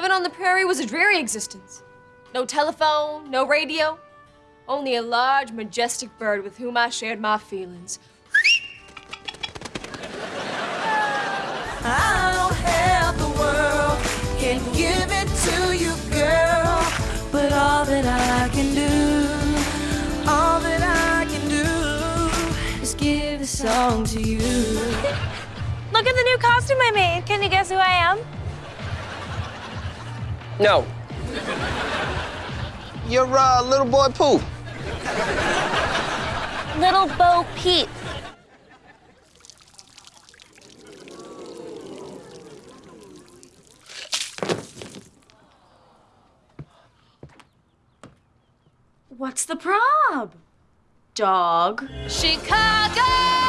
on the prairie was a dreary existence. No telephone, no radio, only a large, majestic bird with whom I shared my feelings. I don't have the world, can give it to you, girl. But all that I can do, all that I can do, is give the song to you. Look at the new costume I made. Can you guess who I am? No. You're uh, little boy Pooh. Little Bo Peep. What's the prob? Dog. Chicago! Chicago!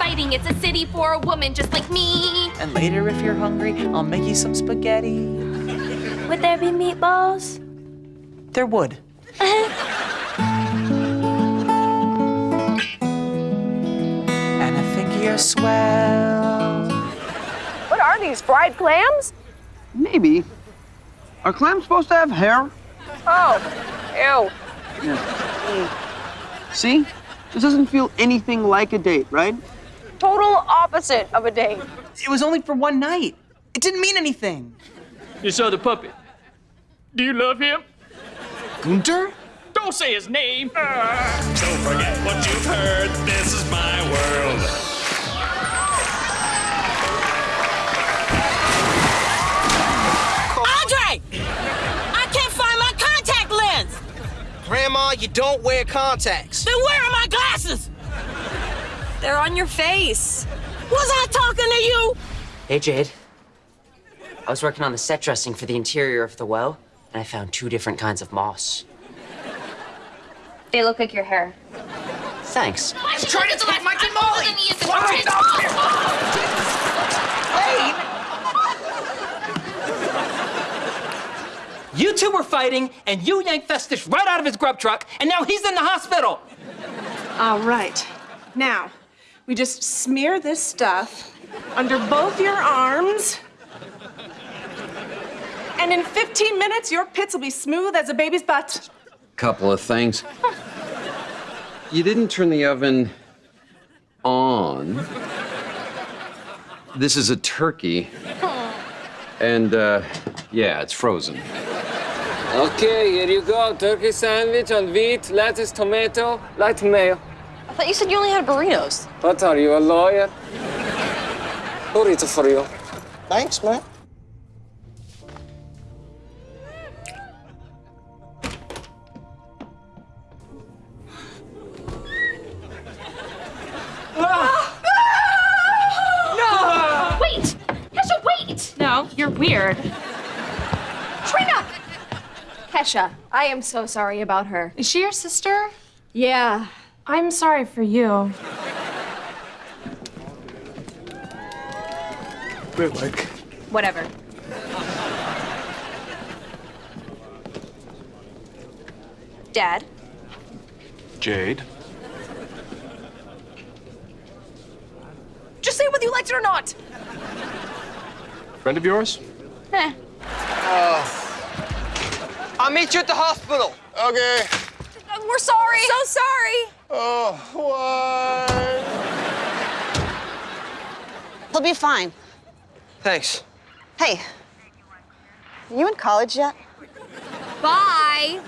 Inviting. It's a city for a woman just like me. And later, if you're hungry, I'll make you some spaghetti. Would there be meatballs? There would. and I think you're swell. What are these, fried clams? Maybe. Are clams supposed to have hair? Oh, ew. See? This doesn't feel anything like a date, right? Total opposite of a date. It was only for one night. It didn't mean anything. You saw the puppet. Do you love him? Gunter? Don't say his name. Ah. Don't forget what you've heard. This is my world. Andre! I can't find my contact lens! Grandma, you don't wear contacts. Then where are my glasses? They're on your face. Was I talking to you? Hey, Jade. I was working on the set dressing for the interior of the well, and I found two different kinds of moss. They look like your hair. Thanks. I'm trying to select Mike and Molly. You two were fighting, and you yanked Festus right out of his grub truck, and now he's in the hospital. All right. Now, we just smear this stuff under both your arms. And in 15 minutes, your pits will be smooth as a baby's butt. Couple of things. You didn't turn the oven on. This is a turkey. And, uh, yeah, it's frozen. Okay, here you go. Turkey sandwich on wheat, lettuce, tomato, light mayo. I thought you said you only had burritos. What are you, a lawyer? Burrito for you. Thanks, man. Wait! Kesha, wait! No, you're weird. Trina! Kesha, I am so sorry about her. Is she your sister? Yeah. I'm sorry for you. Wait, like, Whatever. Dad? Jade. Just say whether you liked it or not. Friend of yours? Eh. I'll meet you at the hospital. Okay. Uh, We're sorry. So sorry. Oh, what? He'll be fine. Thanks. Hey, you in college yet? Bye.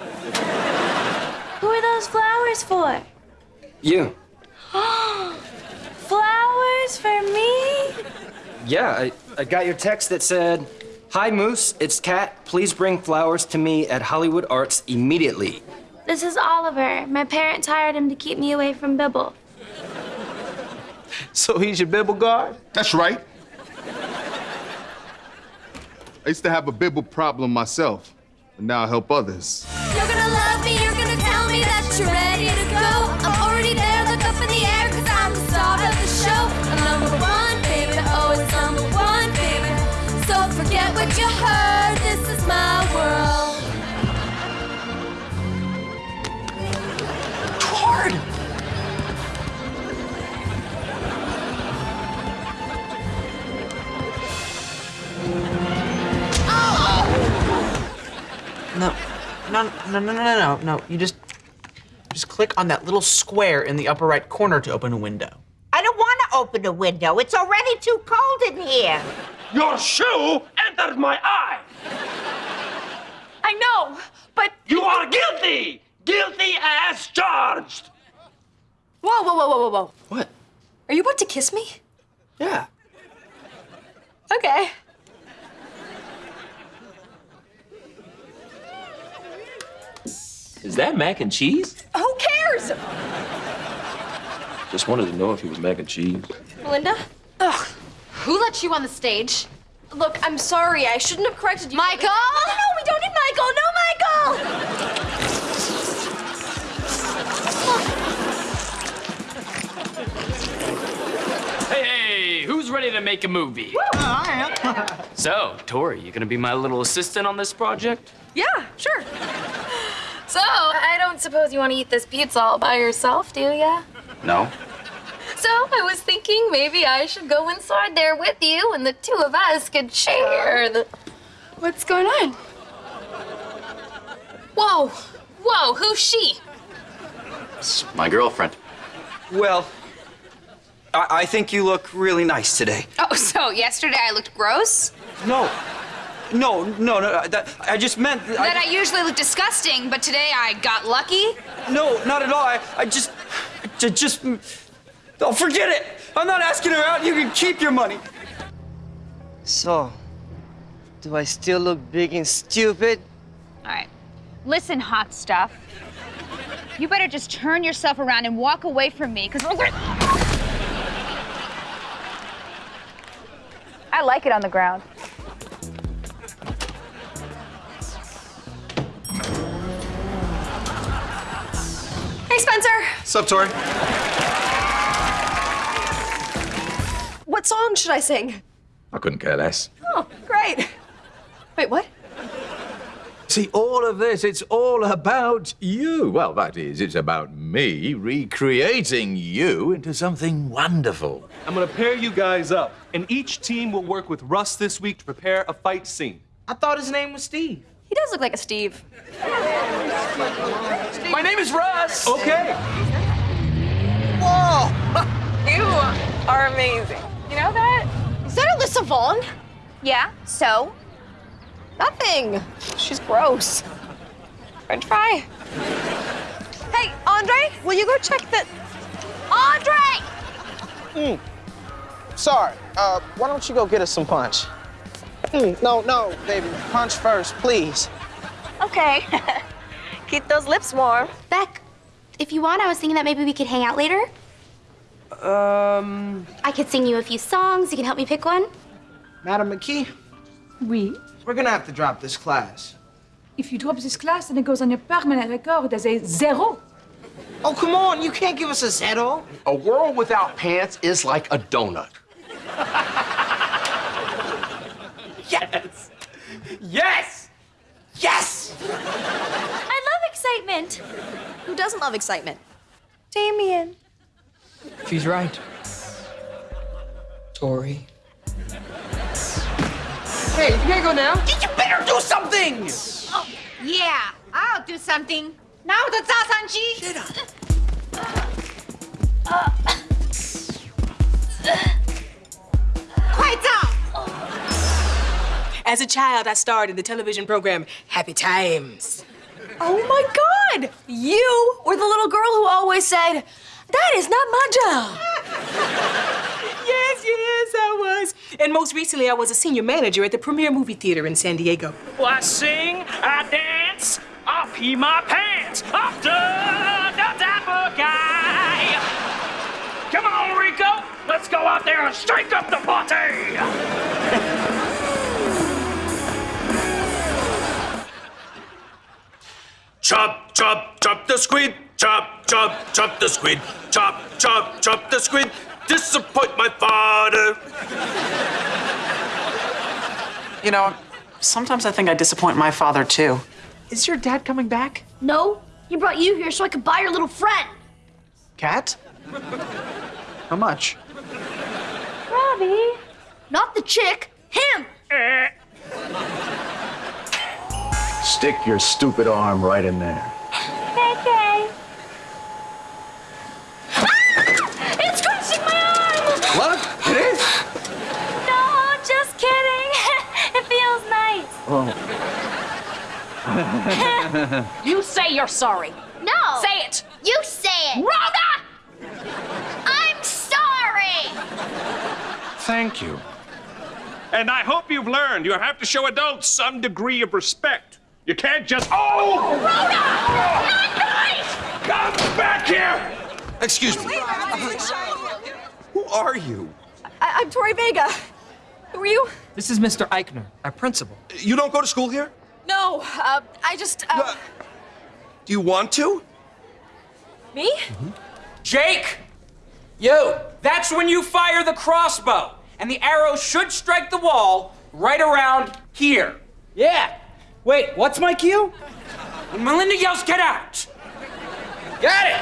Who are those flowers for? You. Flowers for me? Yeah, I, I got your text that said, Hi, Moose, it's Kat. Please bring flowers to me at Hollywood Arts immediately. This is Oliver. My parents hired him to keep me away from Bibble. So he's your Bibble guard? That's right. I used to have a bibble problem myself, and now I help others. You're gonna love me, you're gonna tell me that you're ready to No, no, no, no, no, no, no, no. You just, just click on that little square in the upper right corner to open a window. I don't want to open a window. It's already too cold in here. Your shoe entered my eye. I know, but. You are guilty! Guilty as charged! Whoa, whoa, whoa, whoa, whoa, whoa. What? Are you about to kiss me? Yeah. Okay. Is that mac and cheese? Who cares? Just wanted to know if he was mac and cheese. Melinda? Ugh. Who let you on the stage? Look, I'm sorry. I shouldn't have corrected you. Michael? No, no, we don't need Michael. No, Michael! Hey, hey, who's ready to make a movie? Uh, I am. So, Tori, you gonna be my little assistant on this project? Yeah, sure. So, I don't suppose you want to eat this pizza all by yourself, do ya? No. So, I was thinking maybe I should go inside there with you and the two of us could share the. What's going on? Whoa! Whoa, who's she? It's my girlfriend. Well, I, I think you look really nice today. Oh, so yesterday I looked gross? No. No, no, no. That, I just meant. That I usually look disgusting, but today I got lucky? No, not at all. I, I just, I just, oh, forget it. I'm not asking her out. You can keep your money. So, do I still look big and stupid? All right. Listen, hot stuff. You better just turn yourself around and walk away from me, because I like it on the ground. Sup, Tori? What song should I sing? I couldn't care less. Oh, great. Wait, what? See, all of this, it's all about you. Well, that is, it's about me recreating you into something wonderful. I'm gonna pair you guys up, and each team will work with Russ this week to prepare a fight scene. I thought his name was Steve. He does look like a Steve. My name is Russ. Okay. Whoa! you are amazing. You know that? Is that Alyssa Vaughn? Yeah, so? Nothing. She's gross. French fry. Hey, Andre, will you go check the. Andre! Mm. Sorry. Uh, why don't you go get us some punch? Mm, no, no, baby. Punch first, please. Okay. Keep those lips warm. Beck, if you want, I was thinking that maybe we could hang out later. Um, I could sing you a few songs. You can help me pick one. Madam McKee? Oui. We're gonna have to drop this class. If you drop this class, then it goes on your permanent record as a zero. Oh, come on. You can't give us a zero. A world without pants is like a donut. Yes! Yes! Yes! excitement. Who doesn't love excitement? Damien. She's right. Tori. Hey, you gotta go now. You better do something! Oh, yeah, I'll do something. Now the zasanji. Shut up. As a child, I starred in the television program Happy Times. Oh my God! You were the little girl who always said, That is not my job. yes, yes, I was. And most recently, I was a senior manager at the Premier Movie Theater in San Diego. Well, I sing, I dance, I pee my pants after the dapper guy. Come on, Rico, let's go out there and strike up the party. Chop, chop, chop the squid. Chop, chop, chop the squid. Chop, chop, chop the squid. Disappoint my father. You know, sometimes I think I disappoint my father too. Is your dad coming back? No, he brought you here so I could buy your little friend. Cat? How much? Robbie. Not the chick, him. Eh. Stick your stupid arm right in there. Okay. Ah! It's crushing my arm! What? It is? No, just kidding. it feels nice. Oh. You say you're sorry. No. Say it. You say it. Rhoda! I'm sorry. Thank you. And I hope you've learned you have to show adults some degree of respect. You can't just. Oh! Rhoda! Not nice! Come back here! Excuse me. Who are you? I- I'm Tori Vega. Who are you? This is Mr. Eikner, our principal. You don't go to school here? No, uh, I just. Uh, Do you want to? me? Jake! You! That's when you fire the crossbow, and the arrow should strike the wall right around here. Yeah. Wait, what's my cue? When Melinda yells, get out! Got it!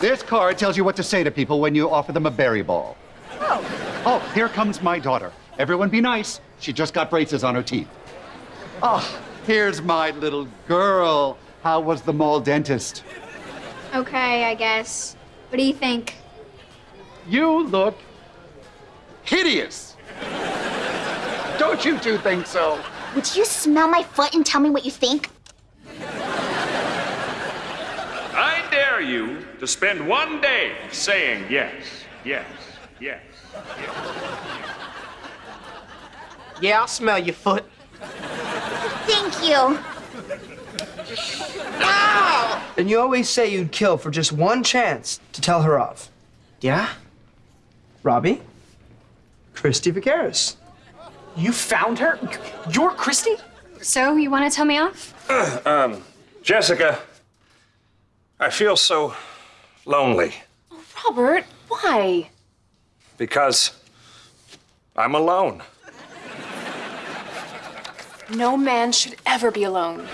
This card tells you what to say to people when you offer them a berry ball. Oh. Oh, here comes my daughter. Everyone be nice. She just got braces on her teeth. Oh, here's my little girl. How was the mall dentist? Okay, I guess. What do you think? You look hideous. Don't you two think so? Would you smell my foot and tell me what you think? I dare you to spend one day saying yes, yes, yes, yes. Yeah, I'll smell your foot. Thank you. Wow! And you always say you'd kill for just one chance to tell her off. Yeah? Robbie? Christy Vaqueris. You found her? You're Christy? So, you want to tell me off? um, Jessica, I feel so lonely Oh, Robert, why? because I'm alone. No man should ever be alone.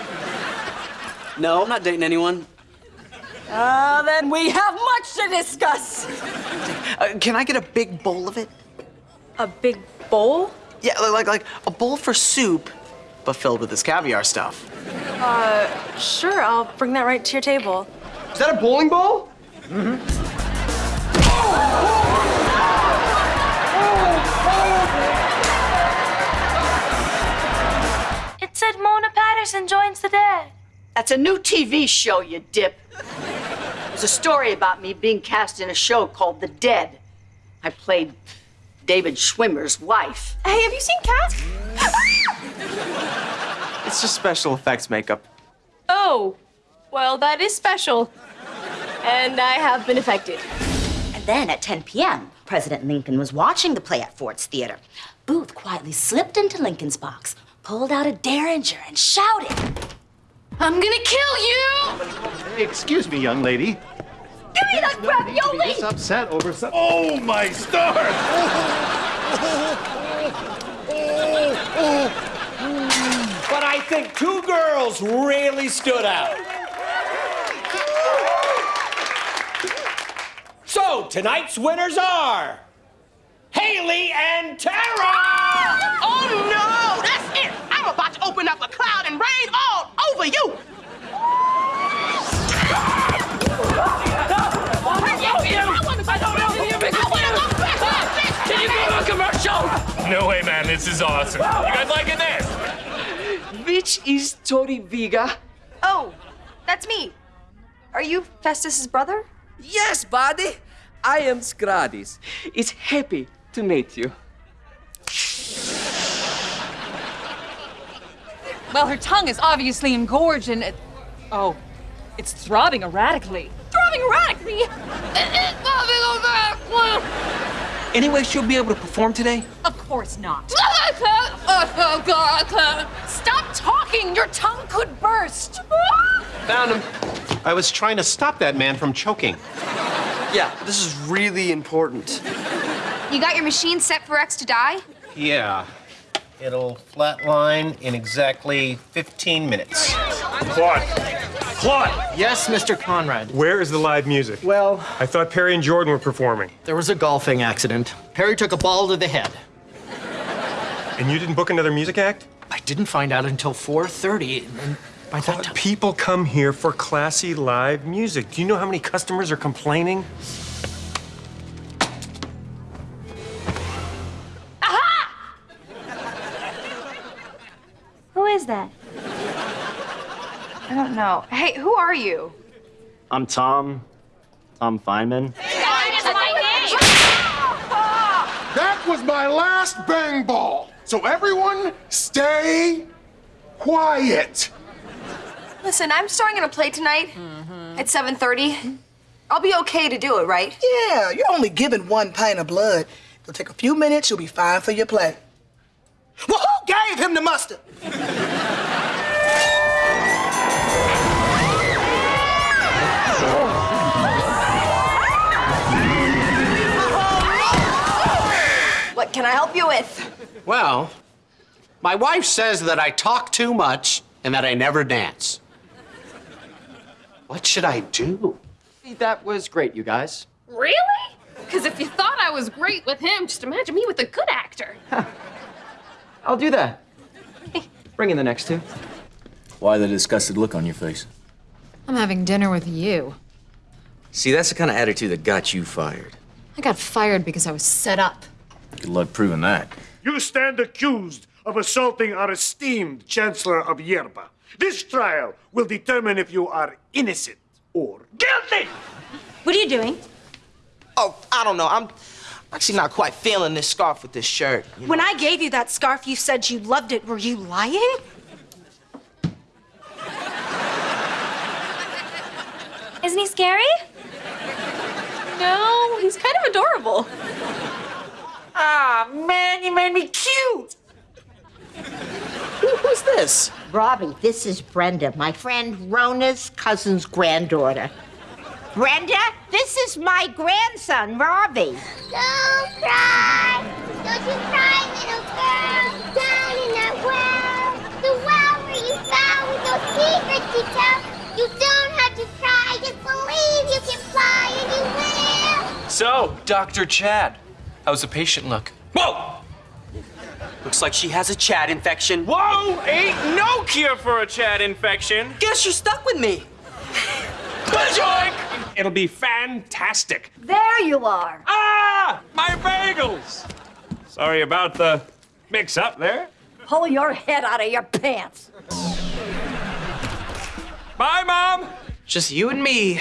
No, I'm not dating anyone. Uh, then we have much to discuss. Uh, can I get a big bowl of it? A big bowl? Yeah, li- like like a bowl for soup, but filled with this caviar stuff. Uh, sure, I'll bring that right to your table. Is that a bowling ball? Mm-hmm. Oh! It said Mona Patterson joins the dead. That's a new TV show, you dip. There's a story about me being cast in a show called The Dead. I played David Schwimmer's wife. Hey, have you seen Cats? It's just special effects makeup. Oh, well, that is special. And I have been affected. And then at 10 p.m., President Lincoln was watching the play at Ford's Theater. Booth quietly slipped into Lincoln's box, pulled out a derringer, and shouted, I'm gonna kill you! Excuse me, young lady. Give me that ravioli! This upset over some. Oh, my stars! But I think two girls really stood out. So tonight's winners are Haley and Tara! Oh no! That's it! I'm about to open up a cloud and rain all over you! No way, man. This is awesome. You guys liking this? Which is Tori Vega? Oh, that's me. Are you Festus's brother? Yes, buddy. I am Scradis. It's happy to meet you. Well, her tongue is obviously engorged and it. Oh, it's throbbing erratically. Throbbing erratically! Anyway, she'll be able to perform today? Of course not. Stop talking! Your tongue could burst! Found him. I was trying to stop that man from choking. Yeah, this is really important. You got your machine set for X to die? Yeah. It'll flatline in exactly 15 minutes. Claude! Claude! Yes, Mr. Conrad. Where is the live music? Well, I thought Perry and Jordan were performing. there was a golfing accident. Perry took a ball to the head. And you didn't book another music act? I didn't find out until 4.30, and by that time... People come here for classy live music. Do you know how many customers are complaining? Who is that? I don't know. Hey, who are you? I'm Tom. Tom Feynman. That was my last bang ball. So everyone, stay quiet. Listen, I'm starting in a play tonight mm-hmm. at 7.30. I'll be okay to do it, right? Yeah, you're only given one pint of blood. It'll take a few minutes, you'll be fine for your play. Well, who gave him the mustard? Can I help you with? Well, my wife says that I talk too much and that I never dance. What should I do? That was great, you guys. Really? Because if you thought I was great with him, just imagine me with a good actor. I'll do that. Bring in the next two. Why the disgusted look on your face? I'm having dinner with you. See, that's the kind of attitude that got you fired. I got fired because I was set up. Good luck proving that. You stand accused of assaulting our esteemed Chancellor of Yerba. This trial will determine if you are innocent or guilty. What are you doing? Oh, I don't know. I'm actually not quite feeling this scarf with this shirt. you When. I gave you that scarf, you said you loved it. Were you lying? Isn't he scary? No, he's kind of adorable. Ah, man, you made me cute. Who- Who's this? Robbie, this is Brenda, my friend Rona's cousin's granddaughter. Brenda, this is my grandson, Robbie. Don't cry! Don't you cry, little girl! Down in that well! The well where you fell with no secrets to tell! You don't have to cry! Just believe you can fly and you will! So, Dr. Chad, how's the patient look? Whoa! Looks like she has a Chad infection. Whoa! Ain't no cure for a Chad infection. Guess you're stuck with me. Joink! It'll be fantastic. There you are. Ah! My bagels! Sorry about the mix up there. Pull your head out of your pants. Bye, Mom! Just you and me,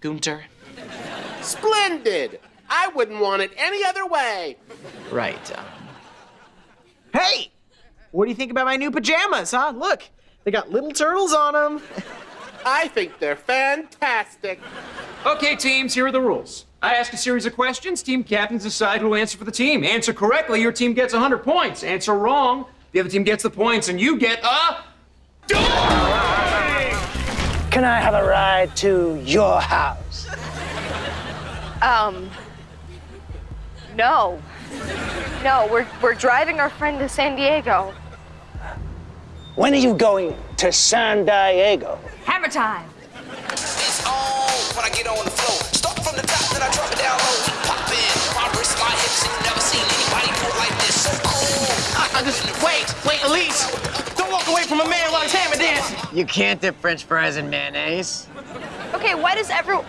Gunter. Splendid. I wouldn't want it any other way. Right. uh, Hey! What do you think about my new pajamas, huh? Look, they got little turtles on them. I think they're fantastic. Okay, teams, here are the rules. I ask a series of questions. Team captains decide who'll answer for the team. Answer correctly, your team gets 100 points. Answer wrong, the other team gets the points, and you get a. Can I have a ride to your house? Um, no. No, we're, we're driving our friend to San Diego. When are you going to San Diego? Hammer time. It's on when I get on the floor. Start from the top, then I drop it down low. Pop in, my wrist, my hips, and you never seen anybody do it like this. So cool. I, I just wait, wait, Elise. Don't walk away from a man while he's hammer dancing. You can't dip French fries in mayonnaise. Okay, why does everyone...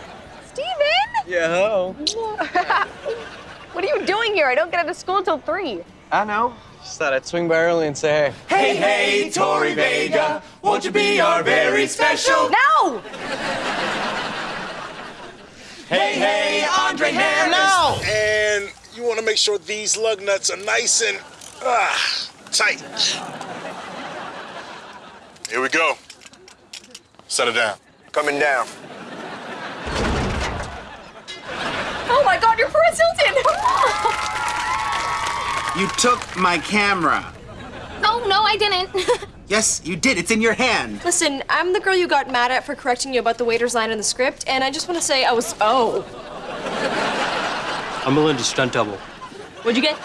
Steven? Yo. What are you doing here? I don't get out of school until 3. I know. Just thought I'd swing by early and say hey. Hey, hey, Tori Vega, won't you be our very special? No! Hey, hey, Andre Harris. No! And you want to make sure these lug nuts are nice and ah, tight. Here we go. Set it down. Coming down. Oh my god, you're Paris Hilton! You took my camera. Oh, no, I didn't. Yes, you did. It's in your hand. Listen, I'm the girl you got mad at for correcting you about the waiter's line in the script, and I just want to say I was. Oh. I'm Melinda's stunt double. What'd you get?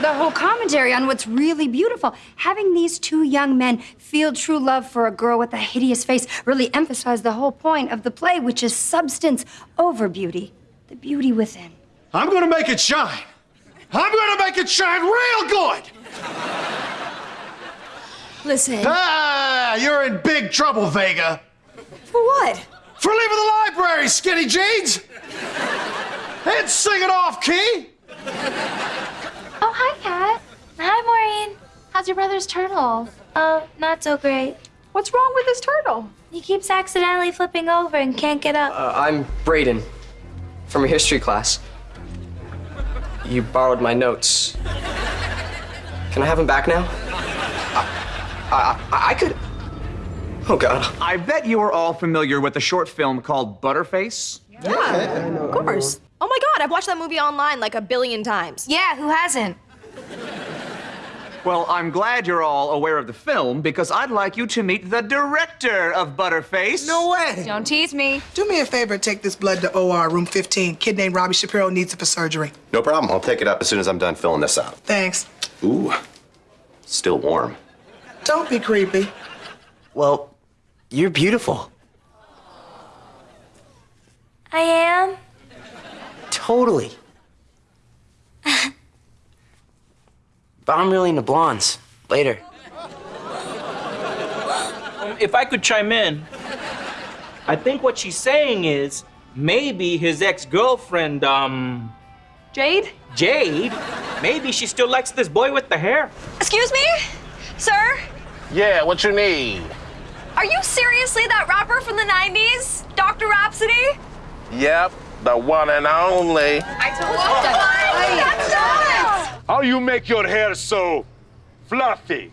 The whole commentary on what's really beautiful. Having these two young men feel true love for a girl with a hideous face really emphasized the whole point of the play, which is substance over beauty, the beauty within. I'm gonna make it shine. I'm gonna make it shine real good. Listen. Ah, you're in big trouble, Vega. For what? For leaving the library, skinny jeans. And sing it off, key. Hi, Maureen. How's your brother's turtle? Oh, not so great. What's wrong with his turtle? He keeps accidentally flipping over and can't get up. Uh, I'm Braden from your history class. You borrowed my notes. Can I have them back now? I, I, I could. Oh, God. I bet you are all familiar with a short film called Butterface. Yeah, of course. Oh my god, I've watched that movie online like a billion times. Yeah, who hasn't? Well, I'm glad you're all aware of the film because I'd like you to meet the director of Butterface. No way. Don't tease me. Do me a favor and take this blood to OR, room 15. Kid named Robbie Shapiro needs it for surgery. No problem. I'll take it up as soon as I'm done filling this out. Thanks. Ooh, still warm. Don't be creepy. Well, you're beautiful. I am. Totally. But I'm really into blondes. Later. Um, if I could chime in, I think what she's saying is maybe his ex-girlfriend, um, Jade? Jade, maybe she still likes this boy with the hair. Excuse me? Sir? Yeah, what you need? Are you seriously that rapper from the 90s? Dr. Rhapsody? Yep, the one and only. I told you. That's us! How you make your hair so fluffy?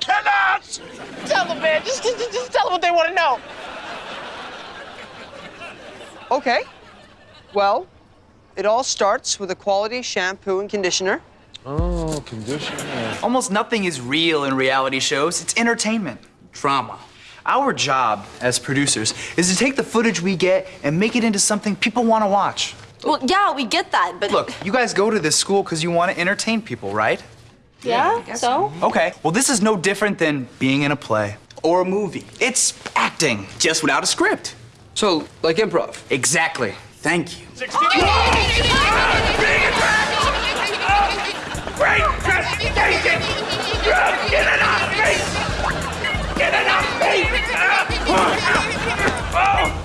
Tell us! Tell them, man. Just, just, just tell them what they want to know. Okay. Well, it all starts with a quality shampoo and conditioner. Oh, conditioner. Almost nothing is real in reality shows. It's entertainment, drama. Our job as producers is to take the footage we get and make it into something people want to watch. Well, yeah, we get that, but. Look, you guys go to this school because you want to entertain people, right? Yeah, so? Okay, well, this is no different than being in a play or a movie. It's acting, just without a script. So, like improv? Exactly. Thank you. Great presentation! Get it off me! Get it off me!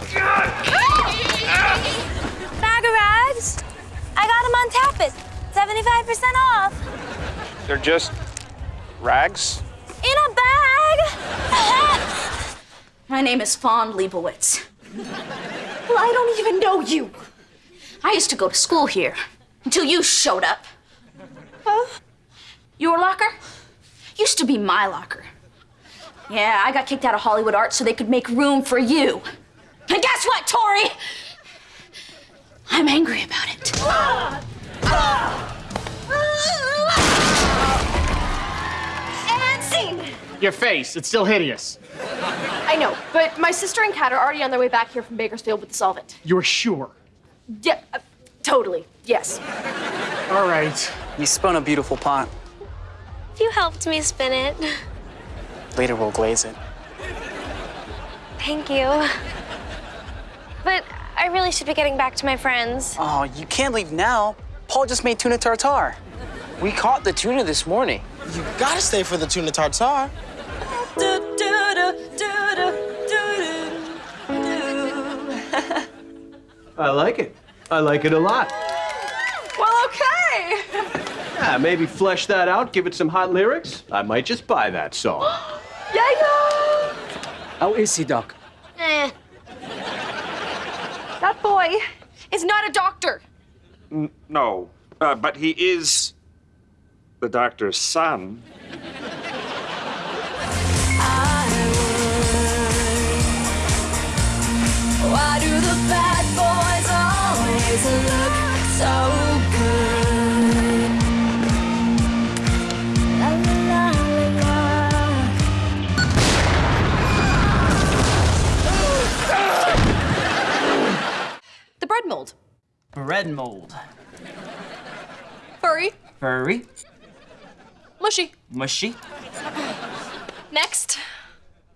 75% off. They're just rags? In a bag. My name is Fawn Leibowitz. Well, I don't even know you. I used to go to school here until you showed up. Huh? Your locker used to be my locker. Yeah, I got kicked out of Hollywood Art so they could make room for you. And guess what, Tori? I'm angry about it. Ah! Ah! And scene! Your face, it's still hideous. I know, but my sister and Kat are already on their way back here from Bakersfield with the solvent. You're sure? Yeah, uh, totally. Yes. All right. You spun a beautiful pot. You helped me spin it. Later we'll glaze it. Thank you. But I really should be getting back to my friends. Oh, you can't leave now. Paul just made tuna tartare. We caught the tuna this morning. You gotta stay for the tuna tartare. I like it. I like it a lot. Well, okay. Yeah, maybe flesh that out, give it some hot lyrics. I might just buy that song. Yeah, How is he, Doc? Eh. That boy is not a doctor. N- no, uh, but he is the doctor's son. Why do the bad boys always look so good? La la la la la. The bread mold. Bread mold. Furry. Furry. Mushy. Mushy. Next,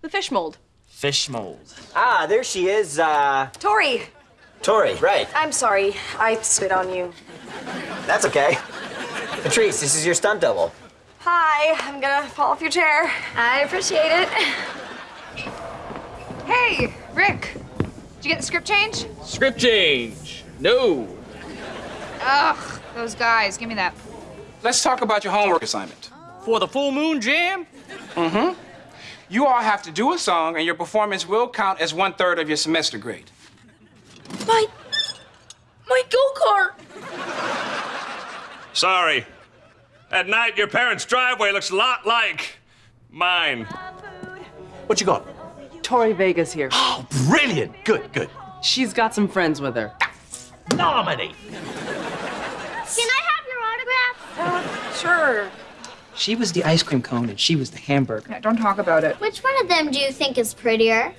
the fish mold. Fish mold. Ah, there she is, uh, Tori. Tori, right. I'm sorry. I spit on you. That's okay. Patrice, this is your stunt double. Hi, I'm gonna fall off your chair. I appreciate it. Hey, Rick. Did you get the script change? Script change. No. Ugh, those guys. Give me that. Let's talk about your homework assignment. For the Full Moon Jam? Mm-hmm. You all have to do a song, and your performance will count as one third of your semester grade. My, my go-kart. Sorry. At night, your parents' driveway looks a lot like mine. What you got? Tori Vega's here. Oh, brilliant. Good, good. She's got some friends with her. Nominate. Can I have your autograph? Uh, sure. She was the ice cream cone and she was the hamburger. Yeah, don't talk about it. Which one of them do you think is prettier?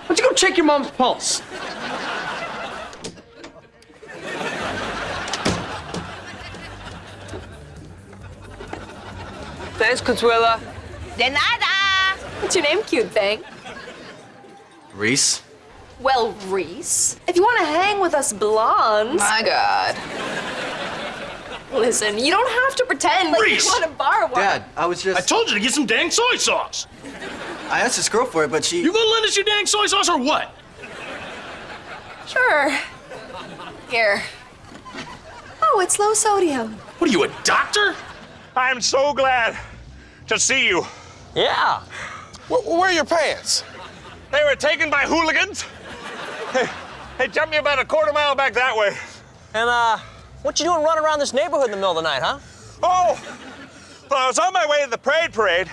Why don't you go check your mom's pulse? Thanks, Consuela. De nada. What's your name, cute thing? Reese? Well, Reese, if you want to hang with us blondes. My God. Listen, you don't have to pretend like Reese! you want to borrow one. Dad, I was just. I told you to get some dang soy sauce. I asked this girl for it, but she. You gonna lend us your dang soy sauce or what? Sure. Here. Oh, it's low sodium. What are you, a doctor? I'm so glad to see you. Yeah. Where, where are your pants? They were taken by hooligans. Hey, hey, jumped me about a quarter mile back that way. And, uh, what you doing running around this neighborhood in the middle of the night, huh? Oh, well, I was on my way to the parade parade.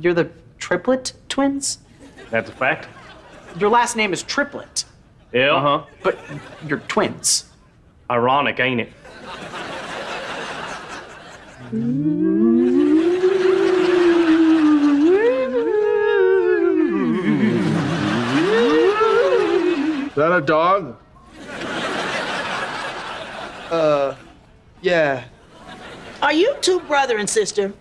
You're the triplet twins? That's a fact. Your last name is Triplet, Yeah. Uh huh. but you're twins. Ironic, ain't it? Is that a dog? Uh, yeah. Are you two brother and sister?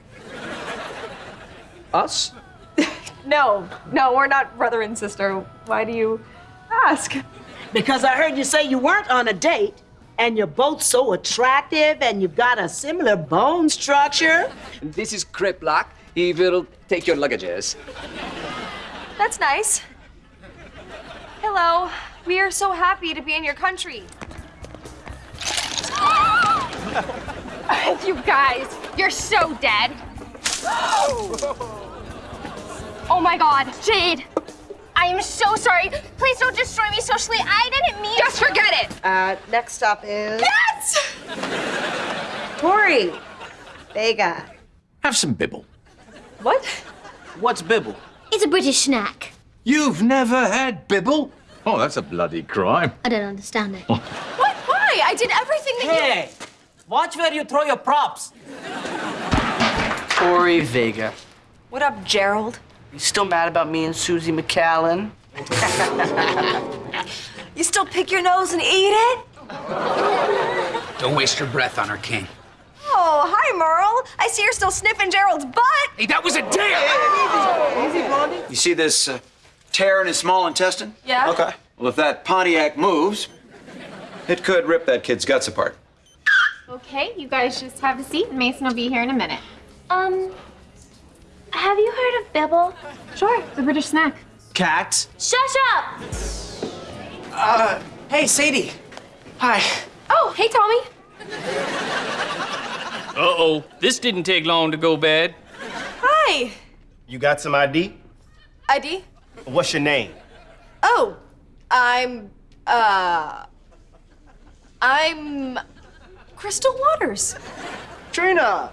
Us? No, no, we're not brother and sister. Why do you ask? Because I heard you say you weren't on a date, and you're both so attractive, and you've got a similar bone structure. This is Kreplak. He will take your luggages. That's nice. Hello. We are so happy to be in your country. you guys, you're so dead. Oh my God, Jade. I am so sorry. Please don't destroy me socially. I didn't mean Just forget it. Uh, next stop is Yes! Tori Vega. Have some bibble. What? What's bibble? It's a British snack. You've never had bibble? Oh, that's a bloody crime. I don't understand it. What? Why? I did everything that Hey, watch where you throw your props. Tori Vega. What up, Gerald? You still mad about me and Susie McCallan? You still pick your nose and eat it? Don't waste your breath on her, King. Oh, hi, Merle. I see you're still sniffing Gerald's butt. Hey, that was a dare! Easy, Blondie. You see this uh, tear in his small intestine? Yeah? Okay. Well, if that Pontiac moves, It could rip that kid's guts apart. Okay, you guys just have a seat. Mason will be here in a minute. Um, have you heard of Bibble? Sure, the British snack. Cats? Shut up! Uh, hey, Sadie. Hi. Oh, hey, Tommy. Uh-oh. This didn't take long to go bad. Hi. You got some ID? ID? What's your name? Oh, I'm, uh, I'm Crystal Waters. Trina,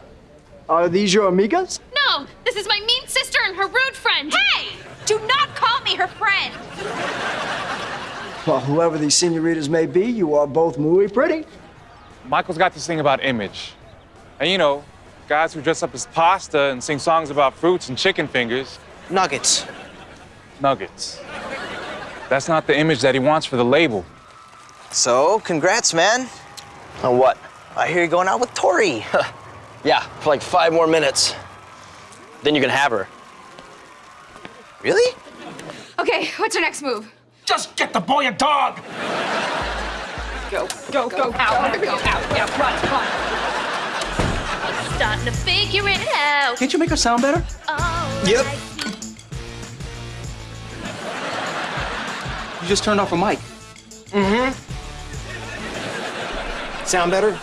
are these your amigas? No, this is my mean sister and her rude friend. Hey! Do not call me her friend. Well, whoever these senoritas may be, you are both muy pretty. Michael's got this thing about image. And you know, guys who dress up as pasta and sing songs about fruits and chicken fingers. Nuggets. Nuggets. That's not the image that he wants for the label. So, congrats, man. On what? I hear you're going out with Tori. Yeah, for like five more minutes. Then you can have her. Really? Okay, what's your next move? Just get the boy a dog. Go, go, go, out, go, out, yeah, run, run. Starting to figure it out. Can't you make her sound better? Oh, Yep. You just turned off a mic. Mm-hmm. Sound better?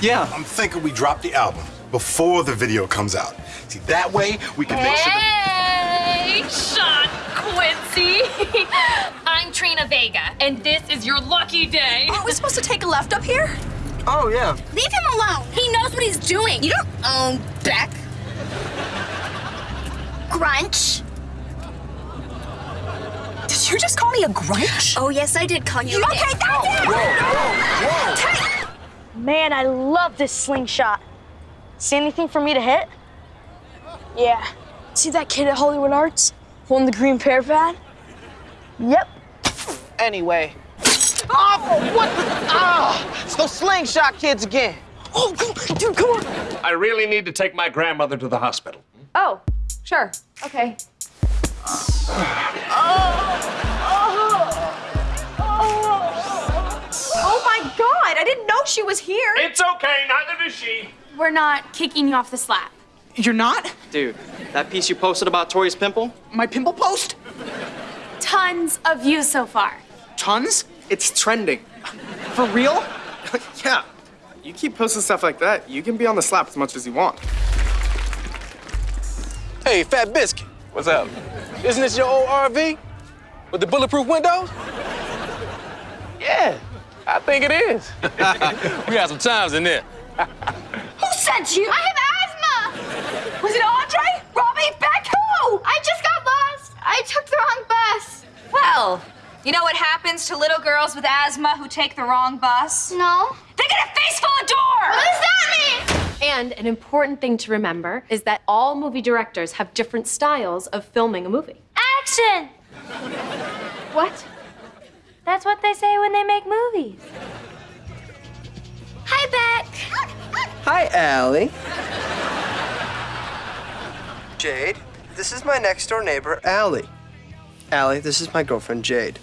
Yeah. I'm thinking we drop the album before the video comes out. See, that way we can make sure that. Hey, Sean Quincy. I'm Trina Vega, and this is your lucky day. Aren't we supposed to take a left up here? Oh, yeah. Leave him alone. He knows what he's doing. You don't own Beck. Grunch. Did you just call me a grunch? Oh, yes, I did call you. You a okay? dick. That's it! Man, I love this slingshot. See anything for me to hit? Yeah. See that kid at Hollywood Arts holding the green PearPad? Yep. Anyway. Oh, what? Ah, it's those slingshot kids again. Oh, dude, come on. I really need to take my grandmother to the hospital. Oh, sure. Okay. Oh my god, I didn't know she was here. It's okay, neither does she. We're not kicking you off the slap. You're not? Dude, that piece you posted about Tori's pimple? My pimple post? Tons of views so far. Tons? It's trending. For real? yeah. You keep posting stuff like that, you can be on the slap as much as you want. Hey, Fat Biscuit. What's up? Isn't this your old RV? With the bulletproof windows? Yeah, I think it is. we had some times in there. Who sent you? I have asthma. Was it Andre? Robbie? Beck? Who? I just got lost. I took the wrong bus. Well, you know what happens to little girls with asthma who take the wrong bus? No. They get a face full of door! What does that mean? And an important thing to remember is that all movie directors have different styles of filming a movie. Action! What? That's what they say when they make movies. Hi, Beck. Hi, Allie. Jade, this is my next door neighbor, Allie. Allie, this is my girlfriend, Jade.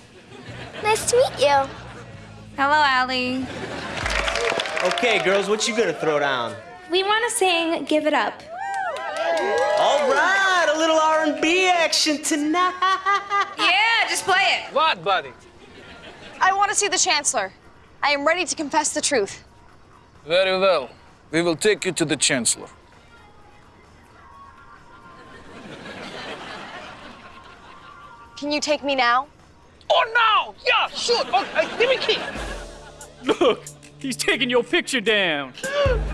Nice to meet you. Hello, Allie. Okay, girls, what you gonna throw down? We want to sing Give It Up. All right, a little R&B action tonight. Yeah, just play it. What, buddy? I want to see the Chancellor. I am ready to confess the truth. Very well. We will take you to the Chancellor. Can you take me now? Oh, no! Yeah, sure. Okay, give me key. Look, he's taking your picture down.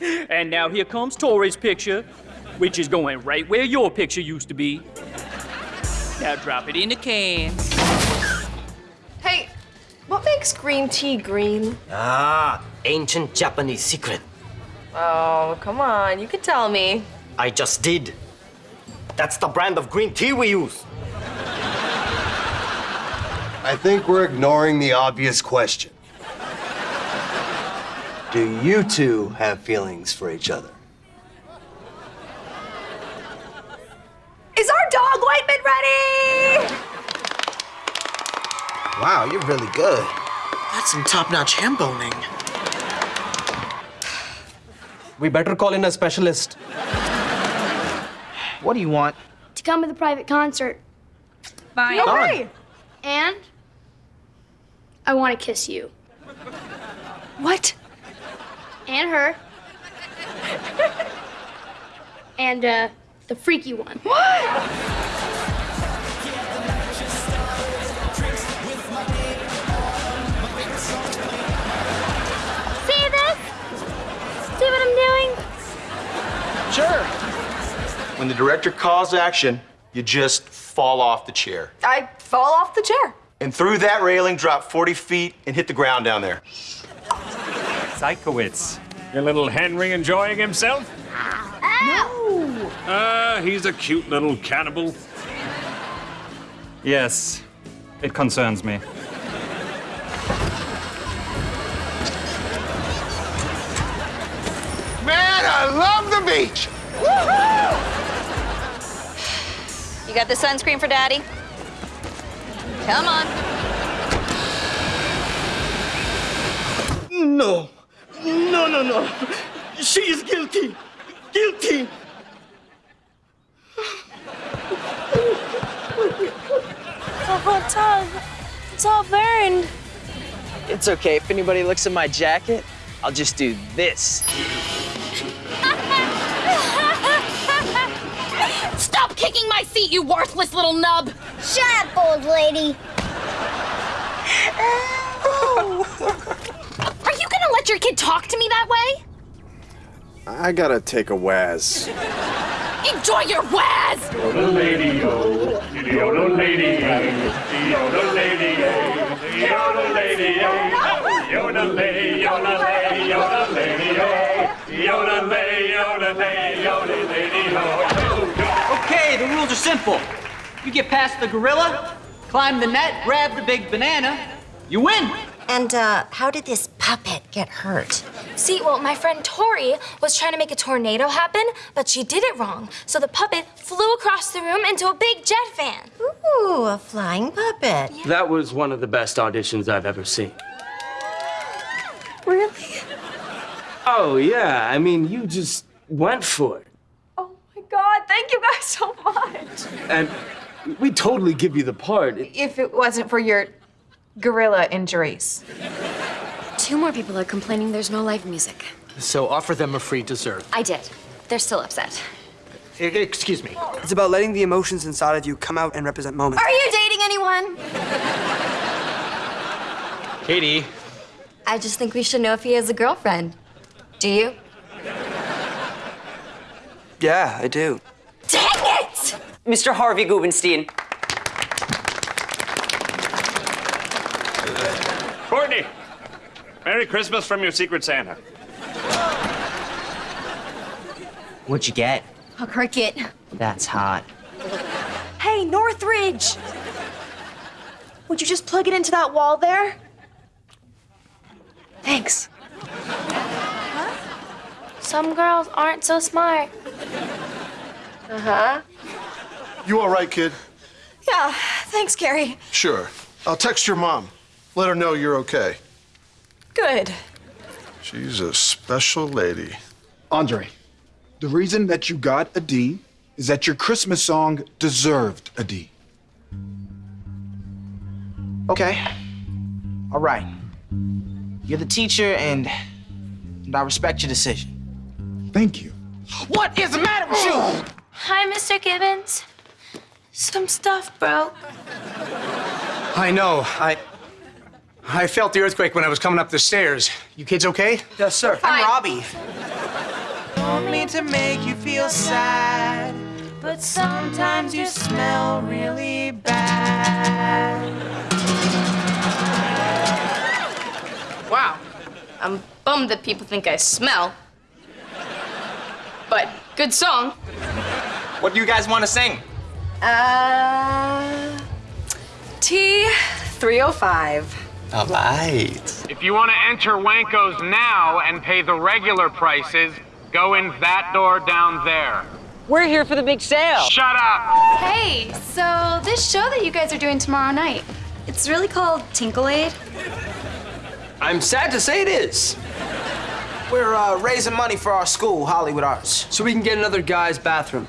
and now here comes Tori's picture, which is going right where your picture used to be. Now drop it in the can. Hey, what makes green tea green? Ah, ancient Japanese secret. Oh, come on. You can tell me. I just did. That's the brand of green tea we use. I think we're ignoring the obvious question. Do you two have feelings for each other? Is our dog Whiteman ready? Wow, you're really good. That's some top-notch ham boning. We better call in a specialist. What do you want? To come to the private concert. Fine. Okay. And I want to kiss you. What? And her. and uh, the freaky one. What? See this? See what I'm doing? Sure. When the director calls action, you just fall off the chair. I fall off the chair. And through that railing, drop 40 feet and hit the ground down there. Sikowitz. Your little Henry enjoying himself? No! Ah, he's a cute little cannibal. Yes, it concerns me. Man, I love the beach! You got the sunscreen for Daddy? Come on. No. No, no, no. She is guilty. Guilty. The hot tub. It's all burned. It's okay. If anybody looks at my jacket, I'll just do this. Stop kicking my seat, you worthless little nub! Shut up, old lady. Are you gonna let your kid talk to me that way? I gotta take a Waz. Enjoy your waz! Yoda lady yo, Yoda lady yo, Yoda lady yo, Yoda lady yo, Yoda lady, Yoda lady, Yoda lady yo, Yoda lady, Yoda lady, Yoda lady yo. Okay, the rules are simple. You get past the gorilla, climb the net, grab the big banana, you win. And uh, how did this puppet get hurt? See, well, my friend Tori was trying to make a tornado happen, but she did it wrong. So the puppet flew across the room into a big jet fan. Ooh, a flying puppet. That was one of the best auditions I've ever seen. Really? Oh, yeah. I mean, you just went for it. Oh my God, thank you guys so much. And we totally give you the part. If it wasn't for your gorilla injuries. Two more people are complaining there's no live music. So offer them a free dessert. I did. They're still upset. E- Excuse me. It's about letting the emotions inside of you come out and represent moments. Are you dating anyone? Katie. I just think we should know if he has a girlfriend. Do you? Yeah, I do. Dang it! Mr. Harvey Gubenstein. Merry Christmas from your Secret Santa. What'd you get? A cricket. That's hot. Hey, Northridge! Would you just plug it into that wall there? Thanks. Some girls aren't so smart. Uh-huh. You all right, kid? Yeah, thanks, Carrie. Sure. I'll text your mom. Let her know you're okay. Good. She's a special lady. Andre, the reason that you got a D is that your Christmas song deserved a D. Okay. All right. You're the teacher, and, and I respect your decision. Thank you. What is the matter with you? Hi, Mr. Gibbons. Some stuff broke. I know. I. I felt the earthquake when I was coming up the stairs. You kids okay? Yes, sir. I'm Robbie. Don't mean to make you feel sad, but sometimes you smell really bad. Wow. I'm bummed that people think I smell. But good song. What do you guys want to sing? Uh. T305. All right. If you want to enter Wanko's now and pay the regular prices, go in that door down there. We're here for the big sale. Shut up! Hey, so this show that you guys are doing tomorrow night, it's really called Tinkle Aid. I'm sad to say it is. We're uh, raising money for our school, Hollywood Arts. So we can get another guy's bathroom.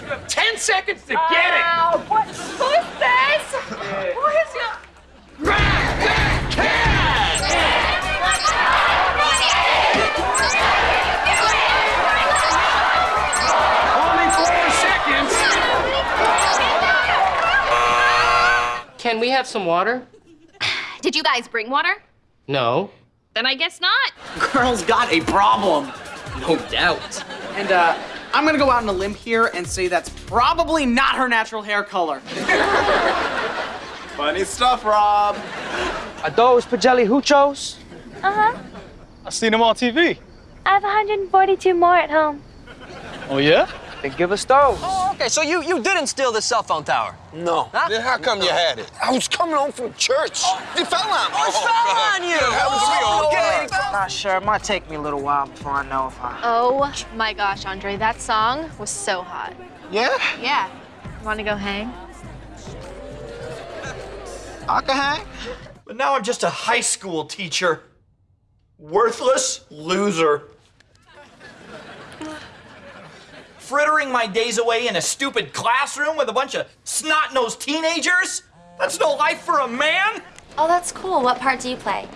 You have 10 seconds to get it! Ow, what? Who's this? Who is your... Only four seconds! Can we have some water? Did you guys bring water? No. Then I guess not. Girl's got a problem. No doubt. And uh, I'm gonna go out on a limb here and say that's probably not her natural hair color. Funny stuff, Rob. Are those Pagelli Huchos? Uh-huh. I've seen them on TV. I have 142 more at home. Oh, yeah? Then give us those. Oh, okay, so you, you didn't steal the cell phone tower? No. Then how come you had it? I was coming home from church. You fell on me. Oh, it fell on you. happens to me all the Not sure. It might take me a little while before I know if I. Oh my gosh, Andre, that song was so hot. Yeah? Yeah. Want to go hang? I. But now I'm just a high school teacher. Worthless loser. Frittering my days away in a stupid classroom with a bunch of snot-nosed teenagers? That's no life for a man! Oh, that's cool. What part do you play?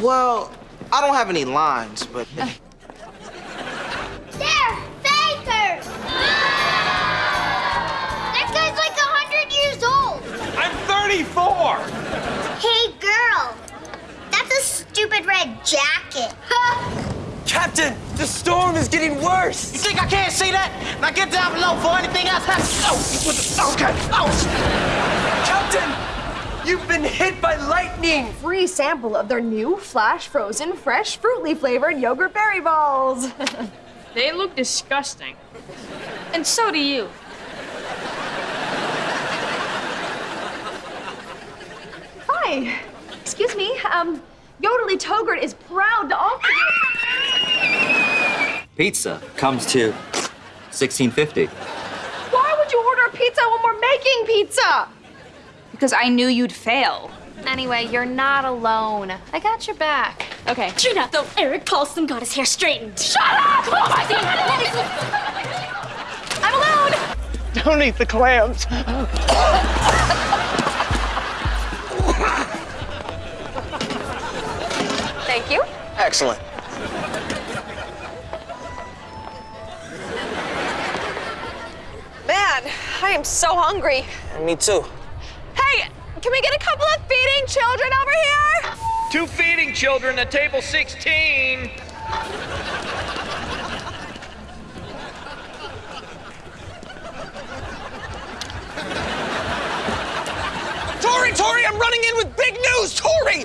Well, I don't have any lines, but. There! Faker! 34! Hey, girl! That's a stupid red jacket. Captain, the storm is getting worse. You think I can't see that? Now get down below for anything else happens. Oh, okay. Oh. Captain, you've been hit by lightning. Free sample of their new flash frozen fresh fruitly flavored yogurt berry balls. They look disgusting. And so do you. Hi. Excuse me. Um, Yodely Togurt is proud to offer you. Pizza comes to 1650. Why would you order a pizza when we're making pizza? Because I knew you'd fail. Anyway, you're not alone. I got your back. Okay. Trina, though Eric Paulson got his hair straightened. Shut up! I'm alone! Don't eat the clams. Thank you. Excellent. Man, I am so hungry. Me too. Hey, can we get a couple of feeding children over here? Two feeding children at table 16. Tori, Tori, I'm running in with big news, Tori!